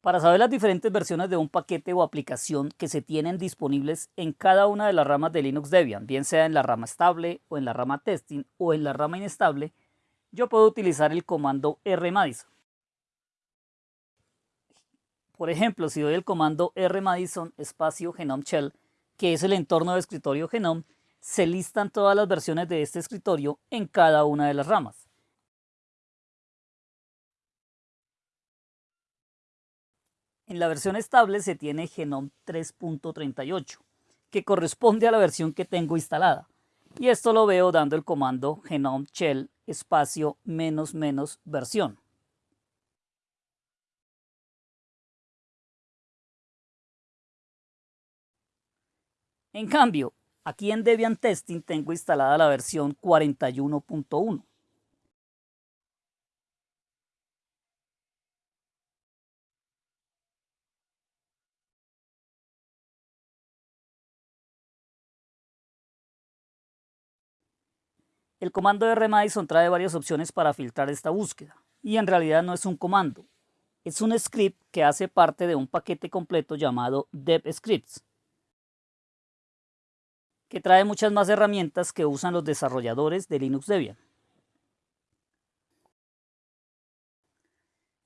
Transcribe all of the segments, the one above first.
Para saber las diferentes versiones de un paquete o aplicación que se tienen disponibles en cada una de las ramas de Linux Debian, bien sea en la rama estable o en la rama testing o en la rama inestable, yo puedo utilizar el comando rmadison. Por ejemplo, si doy el comando rmadison espacio genome shell, que es el entorno de escritorio genome, se listan todas las versiones de este escritorio en cada una de las ramas. En la versión estable se tiene Genome 3.38, que corresponde a la versión que tengo instalada. Y esto lo veo dando el comando genome shell espacio menos menos versión. En cambio, aquí en Debian Testing tengo instalada la versión 41.1. El comando rmadison trae varias opciones para filtrar esta búsqueda, y en realidad no es un comando, es un script que hace parte de un paquete completo llamado DevScripts, que trae muchas más herramientas que usan los desarrolladores de Linux Debian.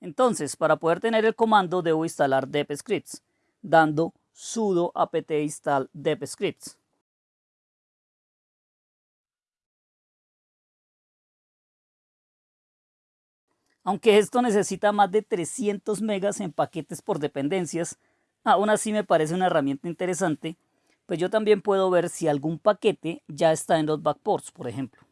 Entonces, para poder tener el comando debo instalar DevScripts, dando sudo apt install DevScripts. Aunque esto necesita más de 300 megas en paquetes por dependencias, aún así me parece una herramienta interesante, pues yo también puedo ver si algún paquete ya está en los backports, por ejemplo.